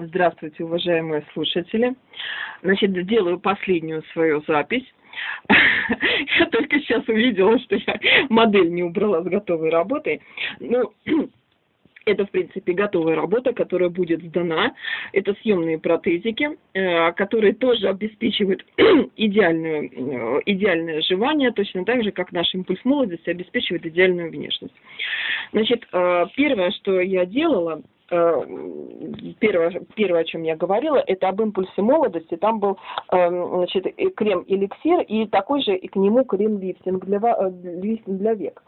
Здравствуйте, уважаемые слушатели. Значит, делаю последнюю свою запись. Я только сейчас увидела, что я модель не убрала с готовой работы. Ну, это, в принципе, готовая работа, которая будет сдана. Это съемные протезики, э, которые тоже обеспечивают идеальную, э, идеальное оживание, точно так же, как наш импульс молодости обеспечивает идеальную внешность. Значит, э, первое, что я делала, первое, первое, о чем я говорила, это об импульсе молодости. Там был эм, значит, крем-эликсир и такой же и к нему крем-лифтинг для, э, для век.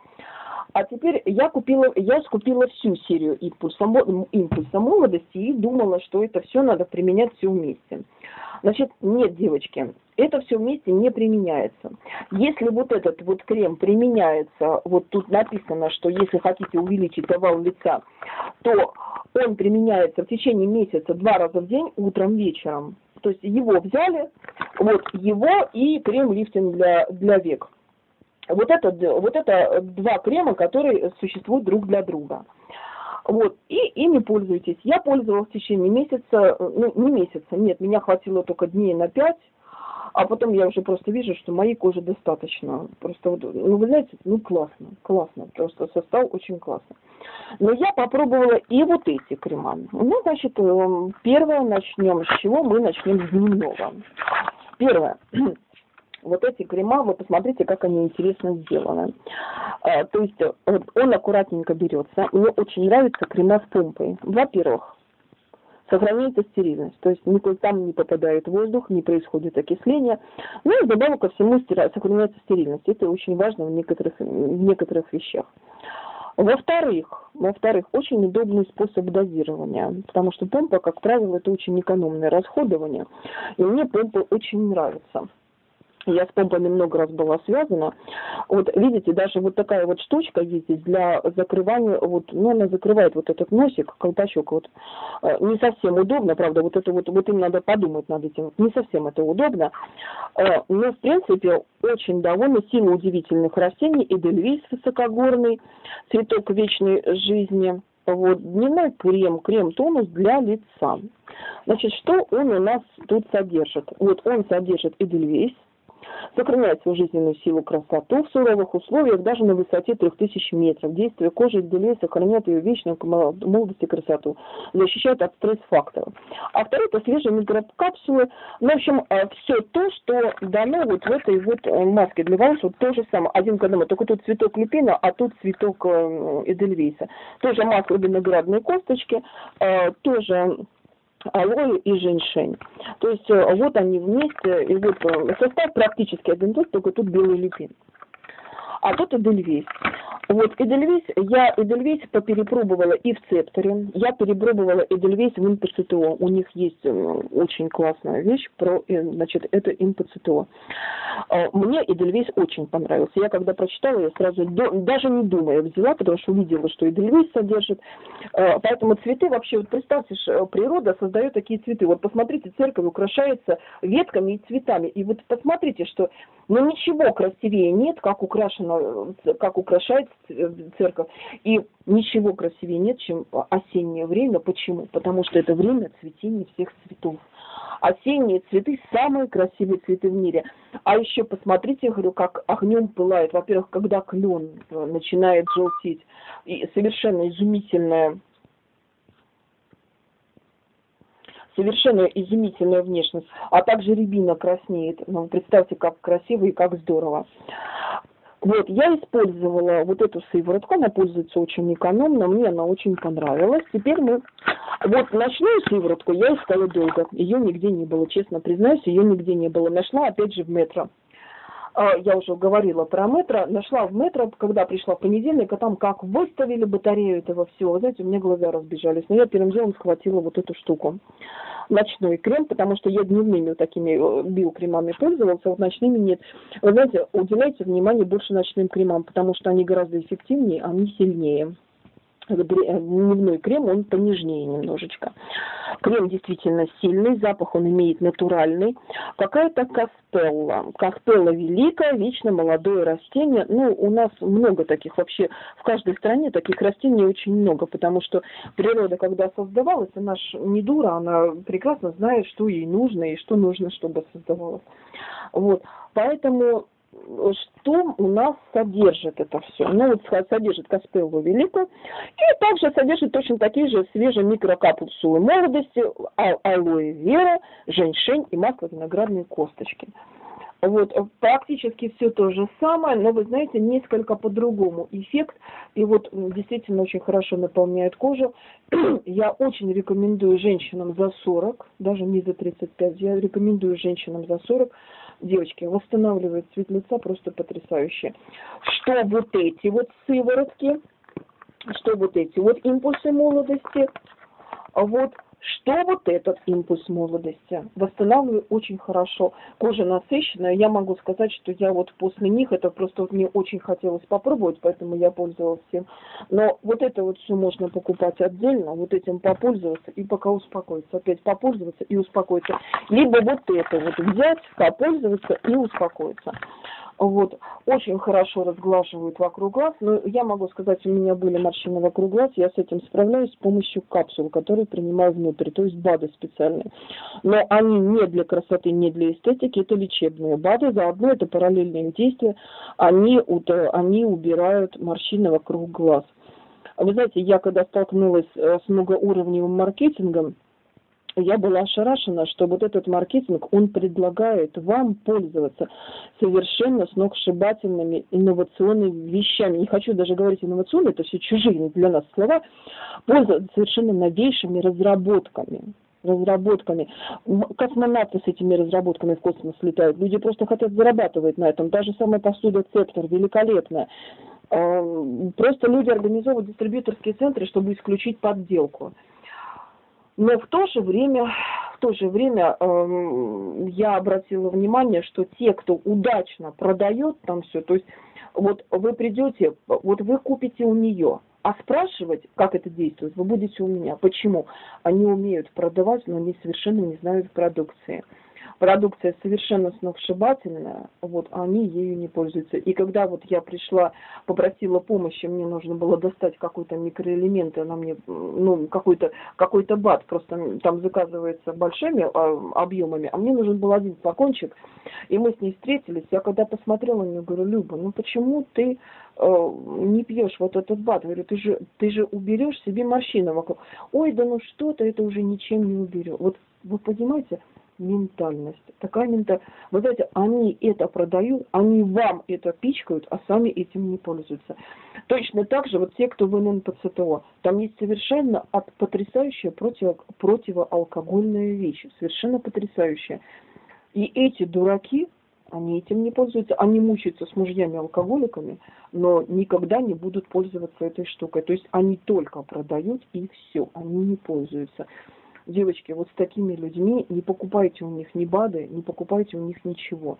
А теперь я купила, я скупила всю серию импульса, импульса молодости и думала, что это все надо применять все вместе. Значит, нет, девочки, это все вместе не применяется. Если вот этот вот крем применяется, вот тут написано, что если хотите увеличить овал лица, то он применяется в течение месяца два раза в день, утром, вечером. То есть его взяли, вот его и крем-лифтинг для, для век. Вот это, вот это два крема, которые существуют друг для друга. Вот, и ими пользуйтесь. Я пользовалась в течение месяца, ну, не месяца, нет, меня хватило только дней на пять, а потом я уже просто вижу, что моей кожи достаточно. Просто, вот, ну, вы знаете, ну, классно, классно, просто состав очень классно. Но я попробовала и вот эти крема. Ну, значит, эм, первое начнем с чего? Мы начнем с дневного. Первое вот эти крема, вы посмотрите, как они интересно сделаны. А, то есть он аккуратненько берется. Мне очень нравятся крема с помпой. Во-первых, сохраняется стерильность, то есть никуда там не попадает воздух, не происходит окисление. Ну и добавок ко всему сохраняется стерильность. Это очень важно в некоторых, в некоторых вещах. Во-вторых, во-вторых, очень удобный способ дозирования, потому что помпа, как правило, это очень экономное расходование, и мне помпа очень нравится я с помпами много раз была связана. Вот видите, даже вот такая вот штучка есть для закрывания, вот, ну, она закрывает вот этот носик, колпачок, вот. Э, не совсем удобно, правда, вот это вот, вот им надо подумать над этим, не совсем это удобно. Э, но, в принципе, очень довольна сила удивительных растений, эдельвейс высокогорный, цветок вечной жизни, вот, дневной крем, крем-тонус для лица. Значит, что он у нас тут содержит? Вот он содержит эдельвейс, Сохраняет свою жизненную силу красоту в суровых условиях, даже на высоте 3000 метров. Действие кожи делей сохраняет ее вечную молодость и красоту. Защищает от стресс-факторов. А второе, это свежие микрокапсулы. Ну, в общем, э, все то, что дано вот в этой вот э, маске для волос, вот то же самое. Один к одному. Только тут цветок люпина, а тут цветок э, эдельвейса. Тоже маска виноградной косточки, тоже алоэ и женьшень. То есть э, вот они вместе, и вот э, состав практически один тот, только тут белый люпин. А тут Эдельвейс. Вот Эдельвейс, я Эдельвейс поперепробовала и в Цепторе, я перепробовала Эдельвейс в ИМПЦТО. У них есть очень классная вещь про, э, значит, это ИМПЦТО. А, мне Эдельвейс очень понравился. Я когда прочитала, я сразу, даже не думая, взяла, потому что увидела, что Эдельвейс содержит. А, поэтому цветы вообще, вот представьте, природа создает такие цветы. Вот посмотрите, церковь украшается ветками и цветами. И вот посмотрите, что ну ничего красивее нет, как украшено, как украшает церковь. И ничего красивее нет, чем осеннее время. Почему? Потому что это время цветения всех цветов. Осенние цветы – самые красивые цветы в мире. А еще посмотрите, говорю, как огнем пылает. Во-первых, когда клен начинает желтеть. И совершенно изумительная совершенно изумительная внешность, а также рябина краснеет. Ну, представьте, как красиво и как здорово. Вот, я использовала вот эту сыворотку, она пользуется очень экономно, мне она очень понравилась. Теперь мы, вот ночную сыворотку я искала долго, ее нигде не было, честно признаюсь, ее нигде не было. Нашла опять же в метро. А, я уже говорила про метро, нашла в метро, когда пришла в понедельник, а там как выставили батарею этого всего, знаете, у меня глаза разбежались. Но я первым делом схватила вот эту штуку ночной крем, потому что я дневными вот такими э, биокремами пользовался, а вот ночными нет. Вы знаете, уделяйте внимание больше ночным кремам, потому что они гораздо эффективнее, они сильнее. Дневной крем, он понежнее немножечко. Крем действительно сильный, запах он имеет натуральный. Какая-то каспелла. Каспелла великая, вечно молодое растение. Ну, у нас много таких вообще, в каждой стране таких растений очень много, потому что природа, когда создавалась, она ж не дура, она прекрасно знает, что ей нужно и что нужно, чтобы создавалось. Вот, поэтому что у нас содержит это все. Ну, вот содержит Каспеллу Великую, и также содержит точно такие же свежие микрокапсулы молодости, а алоэ вера, женьшень и масло виноградные косточки. Вот, практически все то же самое, но вы знаете, несколько по-другому эффект, и вот действительно очень хорошо наполняет кожу. Я очень рекомендую женщинам за 40, даже не за 35, я рекомендую женщинам за 40, девочки, восстанавливает цвет лица просто потрясающе. Что вот эти вот сыворотки, что вот эти вот импульсы молодости, вот что вот этот импульс молодости? Восстанавливаю очень хорошо. Кожа насыщенная. Я могу сказать, что я вот после них, это просто мне очень хотелось попробовать, поэтому я пользовалась всем. Но вот это вот все можно покупать отдельно, вот этим попользоваться и пока успокоиться. Опять попользоваться и успокоиться. Либо вот это вот взять, попользоваться и успокоиться вот, очень хорошо разглаживают вокруг глаз, но я могу сказать, у меня были морщины вокруг глаз, я с этим справляюсь с помощью капсул, которые принимаю внутрь, то есть БАДы специальные. Но они не для красоты, не для эстетики, это лечебные БАДы, заодно это параллельные действия, они, они убирают морщины вокруг глаз. Вы знаете, я когда столкнулась э, с многоуровневым маркетингом, я была ошарашена, что вот этот маркетинг, он предлагает вам пользоваться совершенно сногсшибательными инновационными вещами. Не хочу даже говорить инновационные, это все чужие для нас слова. Пользоваться совершенно новейшими разработками разработками. Космонавты с этими разработками в космос летают. Люди просто хотят зарабатывать на этом. Та же самая посуда Цептор великолепная. Просто люди организовывают дистрибьюторские центры, чтобы исключить подделку. Но в то же время, в то же время э, я обратила внимание, что те, кто удачно продает там все, то есть вот вы придете, вот вы купите у нее, а спрашивать, как это действует, вы будете у меня. Почему? Они умеют продавать, но они совершенно не знают продукции продукция совершенно сногсшибательная, вот, а они ею не пользуются. И когда вот я пришла, попросила помощи, мне нужно было достать какой-то микроэлемент, она мне, ну, какой-то какой то бат, просто там заказывается большими а, объемами, а мне нужен был один флакончик, и мы с ней встретились, я когда посмотрела на нее, говорю, Люба, ну почему ты э, не пьешь вот этот бат? Говорю, ты же, ты же уберешь себе морщины вокруг. Ой, да ну что-то это уже ничем не уберет. Вот вы понимаете, ментальность. Такая ментальность. Вы знаете, они это продают, они вам это пичкают, а сами этим не пользуются. Точно так же вот те, кто в ННПЦТО, там есть совершенно от, потрясающая против, противоалкогольная вещь, совершенно потрясающая. И эти дураки, они этим не пользуются, они мучаются с мужьями-алкоголиками, но никогда не будут пользоваться этой штукой. То есть они только продают и все, они не пользуются. Девочки, вот с такими людьми не покупайте у них ни БАДы, не покупайте у них ничего.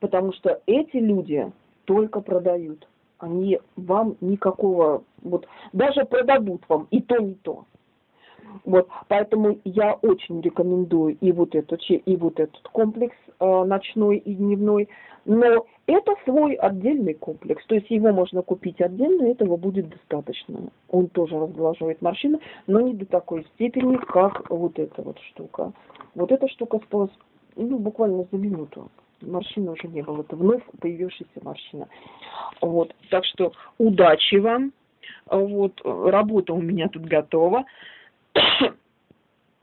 Потому что эти люди только продают. Они вам никакого, вот даже продадут вам и то, и то. Вот, поэтому я очень рекомендую и вот этот, и вот этот комплекс э, ночной и дневной. Но это свой отдельный комплекс, то есть его можно купить отдельно, этого будет достаточно. Он тоже разглаживает морщины, но не до такой степени, как вот эта вот штука. Вот эта штука спалась ну, буквально за минуту. Морщины уже не было, это вновь появившаяся морщина. Вот, так что удачи вам. Вот, работа у меня тут готова. Shit.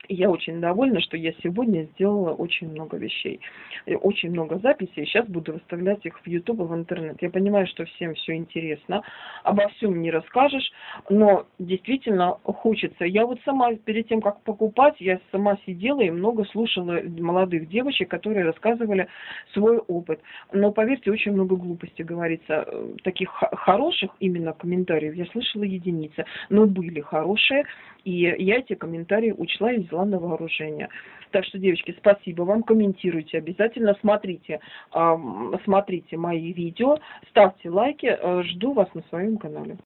Я очень довольна, что я сегодня сделала очень много вещей, очень много записей. Сейчас буду выставлять их в YouTube и в интернет. Я понимаю, что всем все интересно, обо всем не расскажешь, но действительно хочется. Я вот сама перед тем, как покупать, я сама сидела и много слушала молодых девочек, которые рассказывали свой опыт. Но поверьте, очень много глупостей говорится. Таких хороших именно комментариев я слышала единицы, но были хорошие, и я эти комментарии учла и взяла на вооружение. Так что, девочки, спасибо вам, комментируйте обязательно, смотрите, смотрите мои видео, ставьте лайки, э, жду вас на своем канале.